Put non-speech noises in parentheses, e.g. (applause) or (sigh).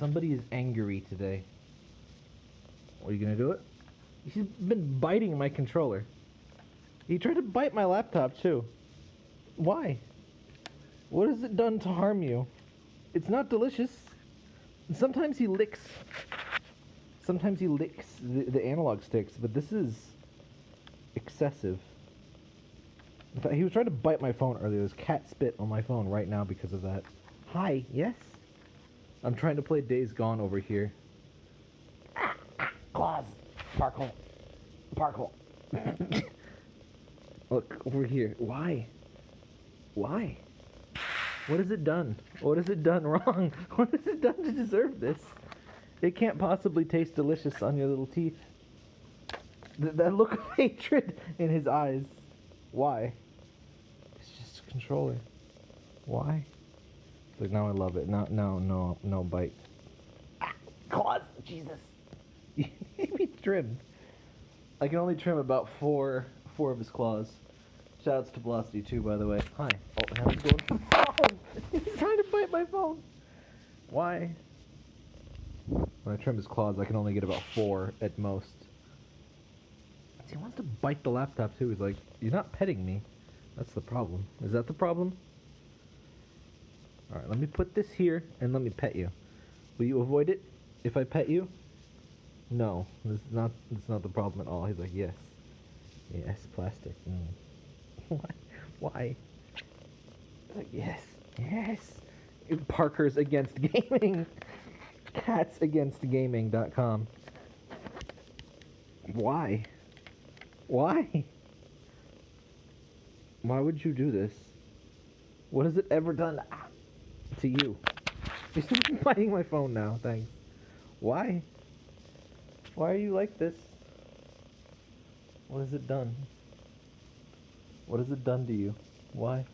Somebody is angry today. Are you gonna do it? He's been biting my controller. He tried to bite my laptop too. Why? What has it done to harm you? It's not delicious. Sometimes he licks. Sometimes he licks the, the analog sticks, but this is excessive. In fact, he was trying to bite my phone earlier. There's cat spit on my phone right now because of that. Hi, yes? I'm trying to play Days Gone over here. Ah, (coughs) ah, claws. Sparkle. Sparkle. (coughs) Look, over here. Why? Why? What has it done? What has it done wrong? (laughs) What has it done to deserve this? It can't possibly taste delicious on your little teeth. Th- that look of (laughs) hatred in his eyes. Why? It's just a controller. Why? Like now I love it. No, no, no, no bite. Ah, claws, Jesus. (laughs) You need trimmed. I can only trim about four, four of his claws. Shoutouts to Velocity too, by the way. Hi. Oh, now he's going phone. He's trying to bite my phone. Why? When I trim his claws, I can only get about four at most. He wants to bite the laptop too. He's like, "You're not petting me." That's the problem. Is that the problem? All right, let me put this here and let me pet you. Will you avoid it if I pet you? No, this is not. It's not the problem at all. He's like, yes, yes, plastic. Mm. (laughs) Why? Why? Like, yes, yes. Parker's against gaming. (laughs) Cats against gaming.com. Why? Why? Why would you do this? What has it ever done ah, to you? (laughs) You're biting my phone now, thanks. Why? Why are you like this? What has it done? What has it done to you? Why?